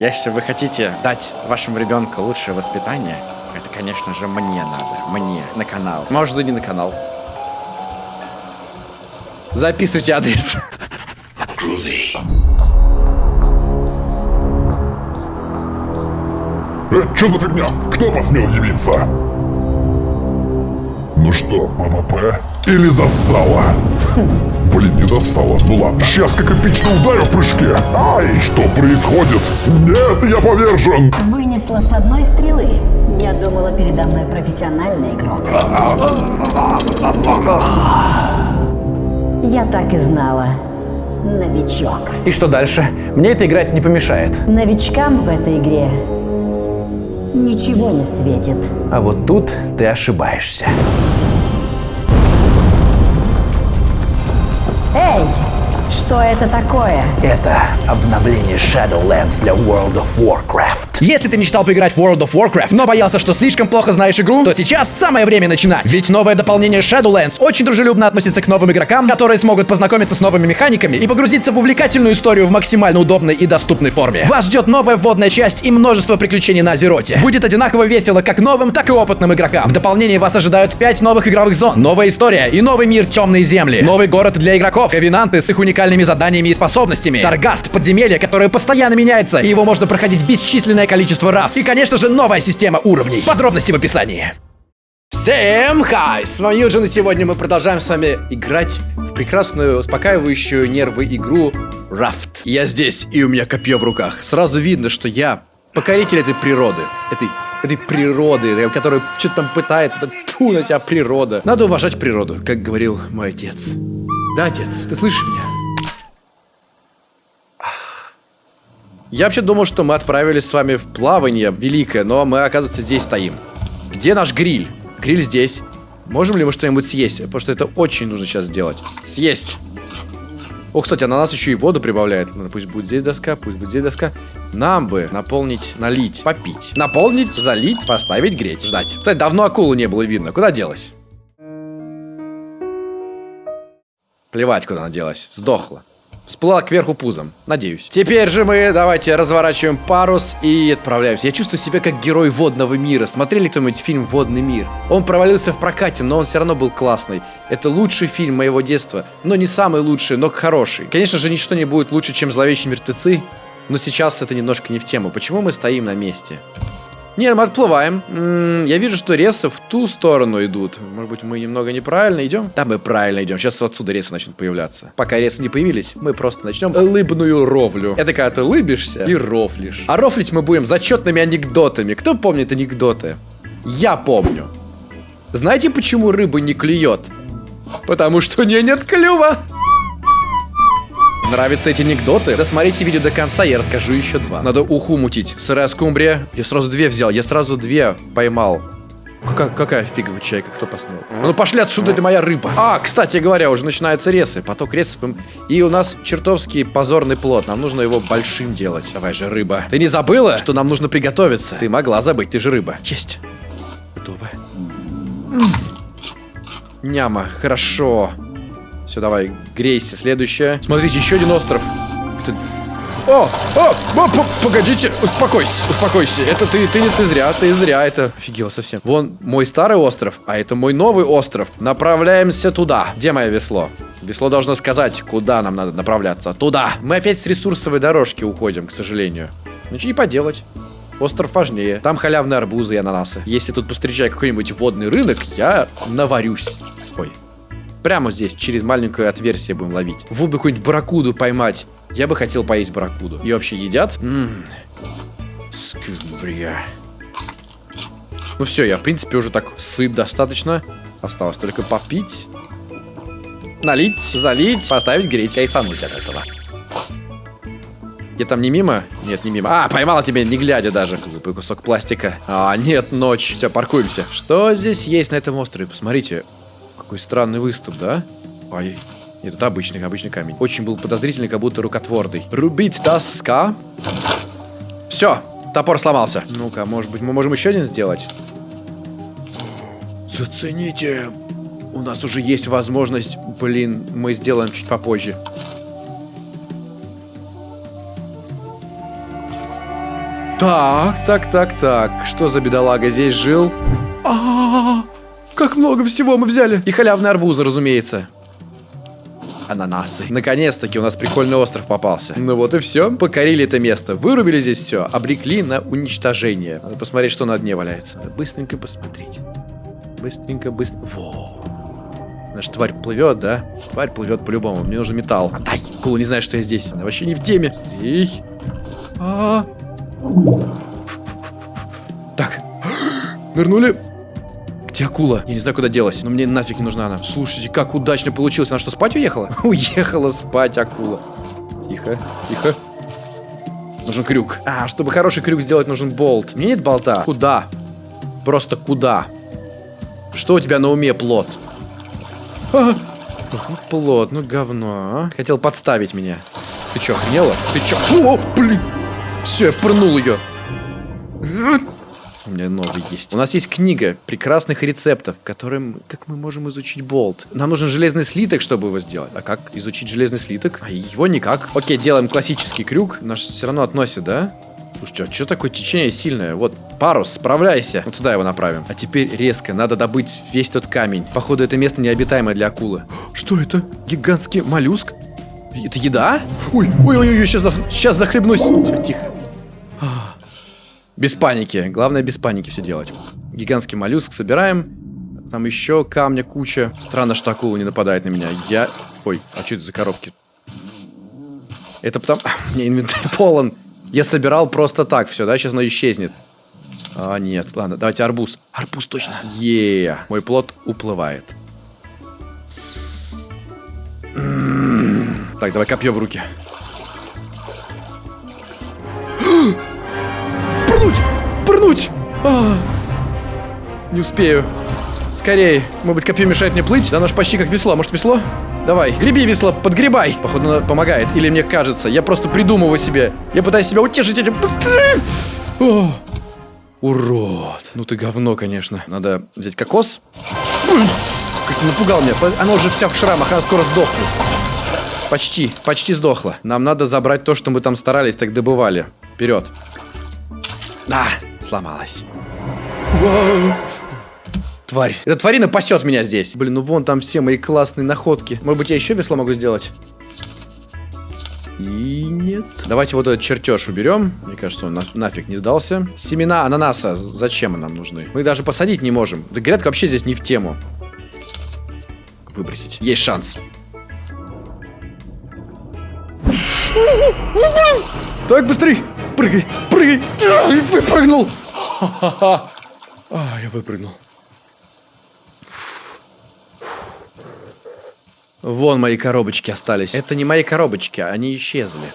Если вы хотите дать вашему ребенку лучшее воспитание, это, конечно же, мне надо. Мне. На канал. Может, и не на канал. Записывайте адрес. Э, что за фигня? Кто посмел явиться? Ну что, мама П? Или зассала? Блин, не зассала. Ну ладно. Сейчас как эпично ударю в прыжке. Ай, что происходит? Нет, я повержен. Вынесла с одной стрелы. Я думала, передо мной профессиональный игрок. Я так и знала. Новичок. И что дальше? Мне это играть не помешает. Новичкам в этой игре ничего не светит. А вот тут ты ошибаешься. Что это такое? Это обновление Shadowlands для World of Warcraft. Если ты мечтал поиграть в World of Warcraft, но боялся, что слишком плохо знаешь игру, то сейчас самое время начинать. Ведь новое дополнение Shadowlands очень дружелюбно относится к новым игрокам, которые смогут познакомиться с новыми механиками и погрузиться в увлекательную историю в максимально удобной и доступной форме. Вас ждет новая вводная часть и множество приключений на Азероте. Будет одинаково весело как новым, так и опытным игрокам. В дополнении вас ожидают 5 новых игровых зон, новая история и новый мир Темные Земли, новый город для игроков, ковенанты с их уникальными заданиями и способностями, Таргаст, подземелье, которое постоянно меняется, и его можно проходить бесчисленное количество раз. И, конечно же, новая система уровней. Подробности в описании. Всем хай! С вами Юджин, и сегодня мы продолжаем с вами играть в прекрасную, успокаивающую нервы игру Рафт. Я здесь, и у меня копье в руках. Сразу видно, что я покоритель этой природы. Этой этой природы, которая что-то там пытается, так на тебя природа. Надо уважать природу, как говорил мой отец. Да, отец, ты слышишь меня? Я вообще думал, что мы отправились с вами в плавание великое, но мы, оказывается, здесь стоим. Где наш гриль? Гриль здесь. Можем ли мы что-нибудь съесть? Потому что это очень нужно сейчас сделать. Съесть. О, кстати, она нас еще и воду прибавляет. Ладно, пусть будет здесь доска, пусть будет здесь доска. Нам бы наполнить, налить, попить. Наполнить, залить, поставить, греть, ждать. Кстати, давно акулу не было видно. Куда делась? Плевать, куда она делась. Сдохла. Всплыла кверху пузом, надеюсь. Теперь же мы давайте разворачиваем парус и отправляемся. Я чувствую себя как герой водного мира. Смотрели кто-нибудь фильм «Водный мир»? Он провалился в прокате, но он все равно был классный. Это лучший фильм моего детства. Но не самый лучший, но хороший. Конечно же, ничто не будет лучше, чем «Зловещие мертвецы». Но сейчас это немножко не в тему. Почему мы стоим на месте? Не, мы отплываем. Я вижу, что ресы в ту сторону идут. Может быть, мы немного неправильно идем? Да, мы правильно идем. Сейчас отсюда ресы начнут появляться. Пока ресы не появились, мы просто начнем лыбную ровлю. Это когда ты лыбишься и рофлишь. А рофлить мы будем зачетными анекдотами. Кто помнит анекдоты? Я помню. Знаете, почему рыба не клюет? Потому что у нее нет клюва. Нравятся эти анекдоты? Досмотрите видео до конца, я расскажу еще два. Надо уху мутить. Сырая скумбрия. Я сразу две взял, я сразу две поймал. Какая, какая фиговая чайка, кто посмел? Ну пошли отсюда, это моя рыба. А, кстати говоря, уже начинаются ресы. Поток ресов. И у нас чертовский позорный плод. Нам нужно его большим делать. Давай же, рыба. Ты не забыла, что нам нужно приготовиться? Ты могла забыть, ты же рыба. Есть. Готово. Няма, хорошо. Все, давай, грейся. Следующее. Смотрите, еще один остров. Это... О, о, о, погодите, успокойся, успокойся. Это ты, ты не ты зря, ты зря, это офигел совсем. Вон мой старый остров, а это мой новый остров. Направляемся туда. Где мое весло? Весло должно сказать, куда нам надо направляться. Туда. Мы опять с ресурсовой дорожки уходим, к сожалению. Ничего не поделать. Остров важнее. Там халявные арбузы и ананасы. Если тут постречаю какой-нибудь водный рынок, я наварюсь. Ой, Прямо здесь, через маленькое отверстие будем ловить. Вот бы какую-нибудь барракуду поймать. Я бы хотел поесть барракуду. Ее вообще едят? Ммм. Ну все, я в принципе уже так сыт достаточно. Осталось только попить. Налить, залить, поставить греть, кайфануть от этого. Я там не мимо? Нет, не мимо. А, поймала тебя, не глядя даже. Глупый кусок пластика. А, нет, ночь. Все, паркуемся. Что здесь есть на этом острове? Посмотрите. Какой странный выступ, да? Ай, нет, это обычный, обычный камень. Очень был подозрительный, как будто рукотворный. Рубить доска. Все, топор сломался. Ну-ка, может быть, мы можем еще один сделать? Зацените. У нас уже есть возможность... Блин, мы сделаем чуть попозже. Так, так, так, так. Что за бедолага здесь жил? А, -а, -а как много всего мы взяли. И халявные арбузы, разумеется. Ананасы. Наконец-таки у нас прикольный остров попался. Ну вот и все. Покорили это место. Вырубили здесь все. Обрекли на уничтожение. Надо посмотреть, что на дне валяется. Надо быстренько посмотреть. Быстренько, быстро. Во. Наша тварь плывет, да? Тварь плывет по-любому. Мне нужен металл. Отдай. Кула не знает, что я здесь. Она вообще не в теме. Стрей. А -а -а. Так. Нырнули. Где акула? Я не знаю, куда делась, но мне нафиг не нужна она. Слушайте, как удачно получилось. Она что, спать уехала? уехала спать акула. Тихо, тихо. Нужен крюк. А, чтобы хороший крюк сделать, нужен болт. Мне нет болта. Куда? Просто куда? Что у тебя на уме, плод? А! Ну, плод, ну говно, а? Хотел подставить меня. Ты чё, охренела? Ты чё? О, блин! Все, я пырнул ее. У меня новый есть. У нас есть книга прекрасных рецептов, которым, как мы можем изучить болт. Нам нужен железный слиток, чтобы его сделать. А как изучить железный слиток? А его никак. Окей, делаем классический крюк. Наш все равно относит, да? Слушайте, а что такое течение сильное? Вот, парус, справляйся. Вот сюда его направим. А теперь резко, надо добыть весь тот камень. Походу, это место необитаемое для акулы. Что это? Гигантский моллюск? Это еда? Ой, ой, ой, ой, сейчас, сейчас захлебнусь. Все, тихо. Без паники. Главное без паники все делать. Гигантский моллюск собираем. Там еще камня куча. Странно, что акула не нападает на меня. Я... Ой, а что это за коробки? Это потому... Мне инвентарь полон. Я собирал просто так все, да? Сейчас оно исчезнет. А, нет. Ладно, давайте арбуз. Арбуз точно. Е, -е. Мой плод уплывает. Так, давай копье в руки. Пырнуть! А, не успею. Скорее. Может быть, копье мешает мне плыть? Да оно ж почти как весло. Может, весло? Давай, греби весло, подгребай. Походу, оно помогает. Или мне кажется. Я просто придумываю себе. Я пытаюсь себя утешить этим. О, урод. Ну ты говно, конечно. Надо взять кокос. Как напугал меня. Оно уже вся в шрамах, она скоро сдохнет. Почти, почти сдохла. Нам надо забрать то, что мы там старались, так добывали. Вперед. А, сломалась. Тварь. Эта тварина пасет меня здесь. Блин, ну вон там все мои классные находки. Может быть, я еще весло могу сделать? И нет. Давайте вот этот чертеж уберем. Мне кажется, он на нафиг не сдался. Семена ананаса. Зачем нам нужны? Мы даже посадить не можем. Да грядка вообще здесь не в тему. Выбросить. Есть шанс. Так, быстрей! Прыгай, прыгай! Выпрыгнул! А, я выпрыгнул. Вон мои коробочки остались. Это не мои коробочки, они исчезли.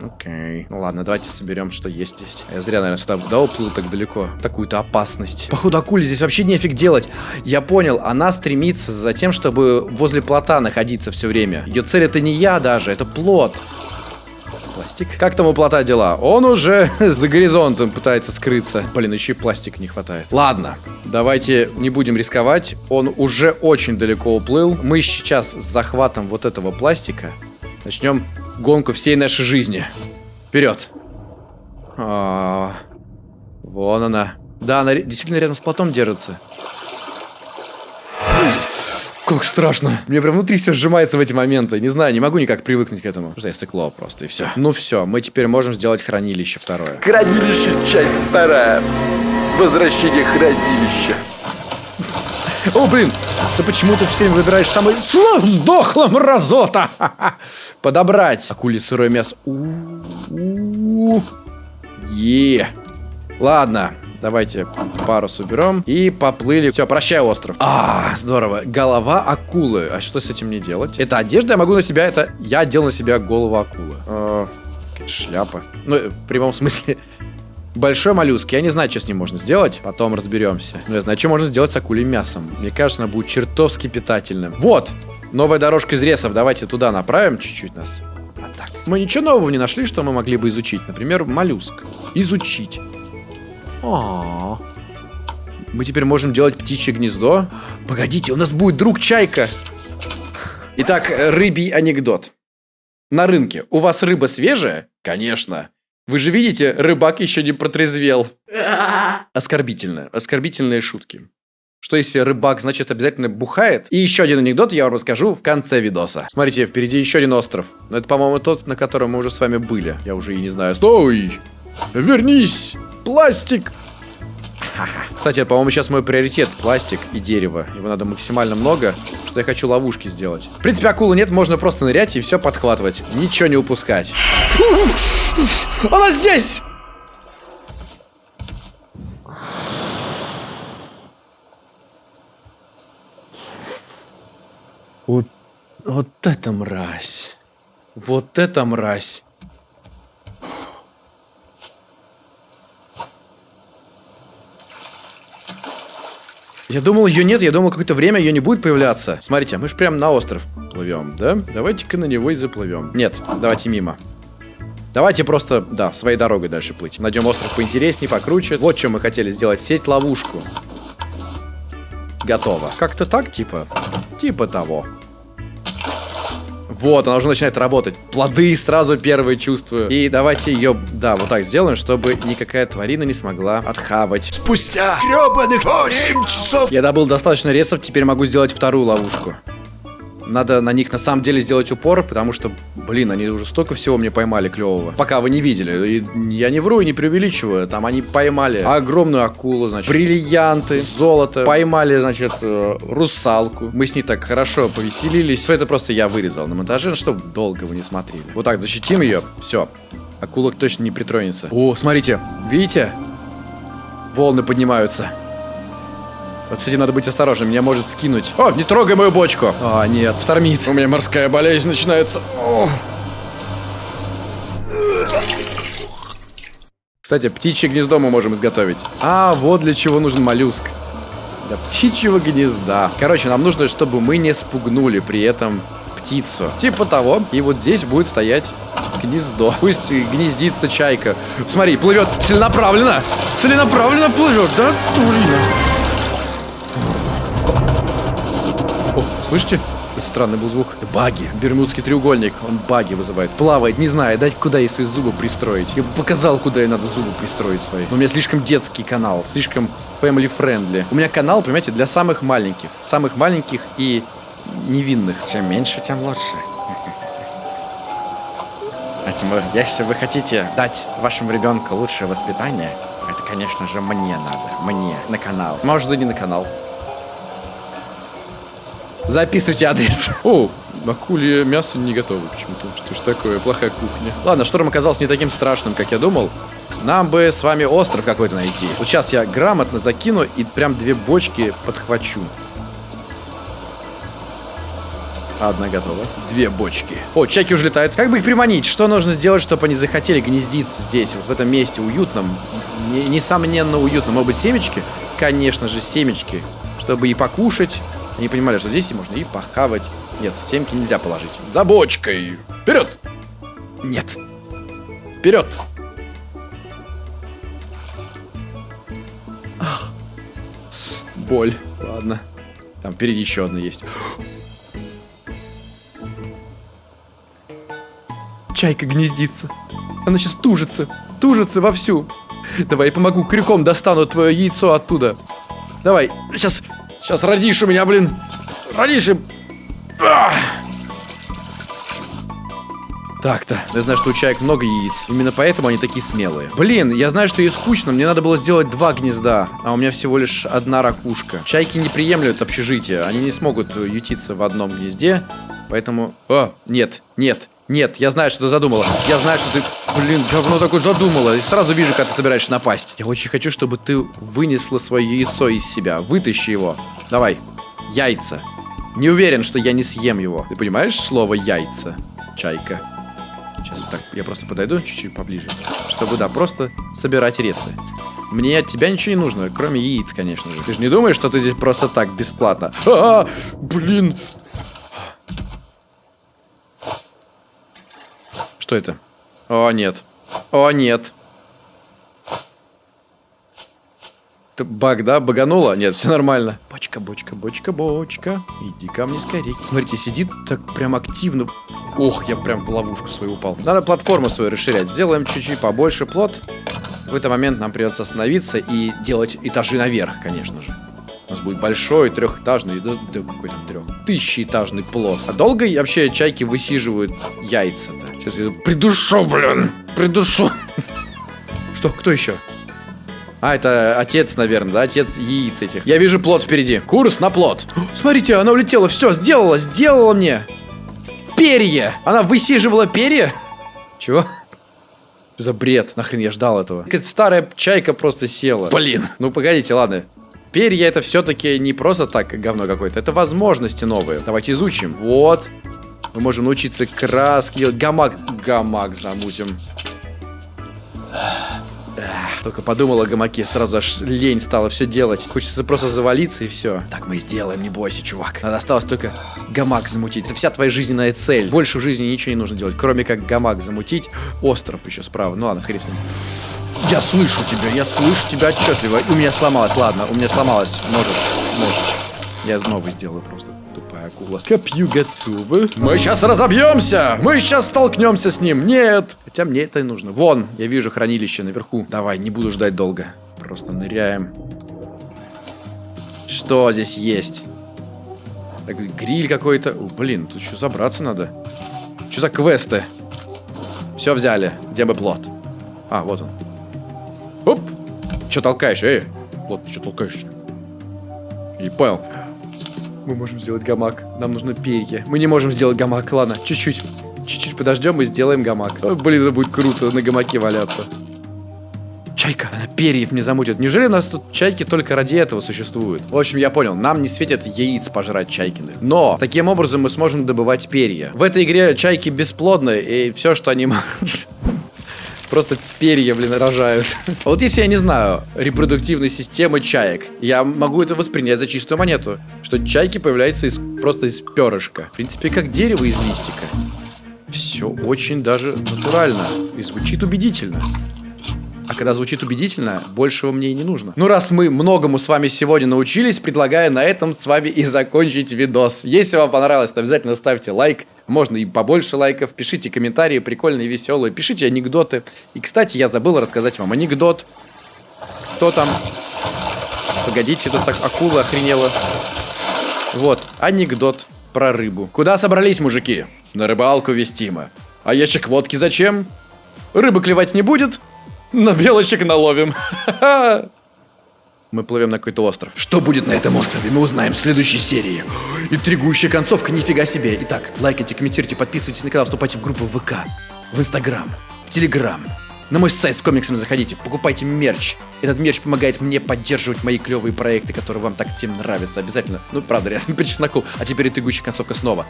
Окей. Ну ладно, давайте соберем, что есть здесь. Я зря, наверное, сюда да, уплыл так далеко. Такую-то опасность. Походу, акуле здесь вообще нефиг делать. Я понял, она стремится за тем, чтобы возле плота находиться все время. Ее цель это не я даже, это плод пластик. Как там у плота дела? Он уже за горизонтом пытается скрыться. Блин, еще и пластик не хватает. Ладно, давайте не будем рисковать. Он уже очень далеко уплыл. Мы сейчас с захватом вот этого пластика начнем гонку всей нашей жизни. Вперед. А -а -а. Вон она. Да, она действительно рядом с плотом держится. Как страшно. Мне прям внутри все сжимается в эти моменты. Не знаю, не могу никак привыкнуть к этому. Что я стекло просто, и все. Ну все, мы теперь можем сделать хранилище второе. Хранилище, часть вторая. Возвращение хранилища. О, блин, ты почему-то все время выбираешь самый сдохла мразота. Подобрать. Акули сырое мясо. Е. Ладно, Давайте парус уберем. И поплыли. Все, прощай, остров. А, здорово. Голова акулы. А что с этим мне делать? Это одежда, я могу на себя, это... Я одел на себя голову акулы. А, шляпа. Ну, в прямом смысле. Большой моллюск. Я не знаю, что с ним можно сделать. Потом разберемся. Но я знаю, что можно сделать с акулей мясом. Мне кажется, она будет чертовски питательным. Вот! Новая дорожка из ресов. Давайте туда направим чуть-чуть нас. А так. Мы ничего нового не нашли, что мы могли бы изучить. Например, моллюск. Изучить. А, Мы теперь можем делать птичье гнездо. Погодите, у нас будет друг Чайка. Итак, рыбий анекдот. На рынке. У вас рыба свежая? Конечно. Вы же видите, рыбак еще не протрезвел. Оскорбительно. Оскорбительные шутки. Что если рыбак, значит, обязательно бухает? И еще один анекдот я вам расскажу в конце видоса. Смотрите, впереди еще один остров. Но это, по-моему, тот, на котором мы уже с вами были. Я уже и не знаю. Стой! Вернись! Пластик! Кстати, по-моему, сейчас мой приоритет пластик и дерево. Его надо максимально много, что я хочу ловушки сделать. В принципе, акулы нет, можно просто нырять и все подхватывать. Ничего не упускать. Она здесь! Вот, вот это мразь. Вот это мразь. Я думал, ее нет, я думал, какое-то время ее не будет появляться. Смотрите, мы же прям на остров плывем, да? Давайте-ка на него и заплывем. Нет, давайте мимо. Давайте просто, да, своей дорогой дальше плыть. Найдем остров поинтереснее, покруче. Вот что мы хотели сделать. Сеть-ловушку. Готово. Как-то так, типа? Типа того. Вот, она уже начинает работать. Плоды сразу первые чувствую. И давайте ее, да, вот так сделаем, чтобы никакая тварина не смогла отхавать. Спустя гребаных 8 часов Я добыл достаточно ресов, теперь могу сделать вторую ловушку. Надо на них на самом деле сделать упор, потому что, блин, они уже столько всего мне поймали клевого. Пока вы не видели. И я не вру и не преувеличиваю. Там они поймали огромную акулу, значит, бриллианты, золото. Поймали, значит, э, русалку. Мы с ней так хорошо повеселились. Все это просто я вырезал на монтаже, чтобы долго вы не смотрели. Вот так защитим ее. Все. Акула точно не притронется. О, смотрите. Видите? Волны поднимаются. Вот с этим надо быть осторожным, меня может скинуть. О, не трогай мою бочку. А, нет, штормит. У меня морская болезнь начинается. О. Кстати, птичье гнездо мы можем изготовить. А, вот для чего нужен моллюск. Для птичьего гнезда. Короче, нам нужно, чтобы мы не спугнули при этом птицу. Типа того. И вот здесь будет стоять гнездо. Пусть гнездится чайка. Смотри, плывет целенаправленно. Целенаправленно плывет, да, Турина? Слышите? Какой странный был звук. Баги. Бермудский треугольник. Он баги вызывает. Плавает, не знаю, дать куда ей свои зубы пристроить. Я бы показал, куда ей надо зубы пристроить свои. Но у меня слишком детский канал. Слишком family friendly. У меня канал, понимаете, для самых маленьких. Самых маленьких и невинных. Чем меньше, тем лучше. Поэтому, если вы хотите дать вашему ребенку лучшее воспитание, это, конечно же, мне надо. Мне. На канал. Может, и не на канал. Записывайте адрес. О, акулье мясо не готово почему-то. Что ж такое, плохая кухня. Ладно, шторм оказался не таким страшным, как я думал. Нам бы с вами остров какой-то найти. Вот сейчас я грамотно закину и прям две бочки подхвачу. Одна готова. Две бочки. О, чайки уже летают. Как бы их приманить? Что нужно сделать, чтобы они захотели гнездиться здесь, вот в этом месте уютном? Не- несомненно уютно. Может быть, семечки? Конечно же, семечки. Чтобы и покушать. Они понимали, что здесь можно и похавать. Нет, семки нельзя положить. За бочкой. Вперед! Нет. Вперед! Ах. Боль. Ладно. Там впереди еще одна есть. Чайка гнездится. Она сейчас тужится. Тужится вовсю. Давай, я помогу. Крюком достану твое яйцо оттуда. Давай. Сейчас. Сейчас родишь у меня, блин. Родишь и... Так-то. Я знаю, что у чаек много яиц. Именно поэтому они такие смелые. Блин, я знаю, что ей скучно. Мне надо было сделать два гнезда. А у меня всего лишь одна ракушка. Чайки не приемлют общежитие. Они не смогут э, ютиться в одном гнезде. Поэтому... О, нет, нет, нет. Я знаю, что ты задумала. Я знаю, что ты... Блин, говно такое задумала. И сразу вижу, как ты собираешься напасть. Я очень хочу, чтобы ты вынесла свое яйцо из себя. Вытащи его. Давай. Яйца. Не уверен, что я не съем его. Ты понимаешь слово яйца? Чайка. Сейчас вот так, я просто подойду чуть-чуть поближе. Чтобы, да, просто собирать ресы. Мне от тебя ничего не нужно, кроме яиц, конечно же. Ты же не думаешь, что ты здесь просто так, бесплатно? А, блин. Что это? О, нет. О, нет. Как-то баг, да? Багануло? Нет, все нормально. Бочка, бочка, бочка, бочка. Иди ко мне скорее. Смотрите, сидит так прям активно. Ох, я прям в ловушку свою упал. Надо платформу свою расширять. Сделаем чуть-чуть побольше плот. В какой-то момент нам придется остановиться и делать этажи наверх, конечно же. У нас будет большой трехэтажный, да, да какой там трех, тысячеэтажный плод. А долго вообще чайки высиживают яйца-то? Сейчас я придушу, блин, придушу. Что, кто еще? А, это отец, наверное, да? Отец яиц этих. Я вижу плод впереди. Курс на плод. Смотрите, она улетела. Все, сделала, сделала мне. Перья. Она высиживала перья. Чего? За бред. Нахрен я ждал этого. Какая-то старая чайка просто села. Блин. Ну, погодите, ладно. Перья это все-таки не просто так говно какое-то. Это возможности новые. Давайте изучим. Вот. Мы можем научиться краски делать. Гамак. Гамак замутим. Эх, Только подумал о гамаке, сразу аж лень стало все делать. Хочется просто завалиться и все. Так мы и сделаем, не бойся, чувак. Надо осталось только гамак замутить. Это вся твоя жизненная цель. Больше в жизни ничего не нужно делать, кроме как гамак замутить. Остров еще справа. Ну ладно, хрен. Я слышу тебя, я слышу тебя отчетливо. У меня сломалось, ладно, у меня сломалось. Можешь, можешь. Я новый сделаю просто. Акула. Копью готовы. Мы сейчас разобьемся! Мы сейчас столкнемся с ним! Нет! Хотя мне это и нужно. Вон, я вижу хранилище наверху. Давай, не буду ждать долго. Просто ныряем. Что здесь есть? Так, гриль какой-то. Блин, тут еще забраться надо. Что за квесты? Все взяли. Где бы плод? А, вот он. Оп! Че толкаешь? Эй! Вот, что толкаешь? Не понял. Мы можем сделать гамак. Нам нужно перья. Мы не можем сделать гамак. Ладно, чуть-чуть. Чуть-чуть подождем и сделаем гамак. О, блин, это будет круто на гамаке валяться. Чайка, она перьев мне замутит. Неужели у нас тут чайки только ради этого существуют? В общем, я понял, нам не светит яиц пожрать чайкиных. Но, таким образом мы сможем добывать перья. В этой игре чайки бесплодны, и все, что они могут... Просто перья, блин, рожают. А вот если я не знаю репродуктивной системы чаек, я могу это воспринять за чистую монету. Что чайки появляются из, просто из перышка. В принципе, как дерево из листика. Все очень даже натурально. И звучит убедительно. А когда звучит убедительно, большего мне и не нужно. Ну, раз мы многому с вами сегодня научились, предлагаю на этом с вами и закончить видос. Если вам понравилось, то обязательно ставьте лайк. Можно и побольше лайков. Пишите комментарии прикольные, веселые. Пишите анекдоты. И, кстати, я забыл рассказать вам анекдот. Кто там? Погодите, ак- акула охренела. Вот, анекдот про рыбу. Куда собрались, мужики? На рыбалку вестимо. А ящик водки зачем? Рыбы клевать не будет? На белочек наловим. Мы плывем на какой-то остров. Что будет на этом острове, мы узнаем в следующей серии. Интригующая концовка, нифига себе. Итак, лайкайте, комментируйте, подписывайтесь на канал, вступайте в группу ВК, в Инстаграм, в Телеграм. На мой сайт с комиксами заходите, покупайте мерч. Этот мерч помогает мне поддерживать мои клевые проекты, которые вам так всем нравятся. Обязательно. Ну, правда, реально по чесноку. А теперь интригующая концовка снова.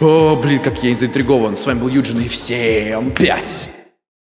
О, блин, как я заинтригован. С вами был Юджин и всем пять.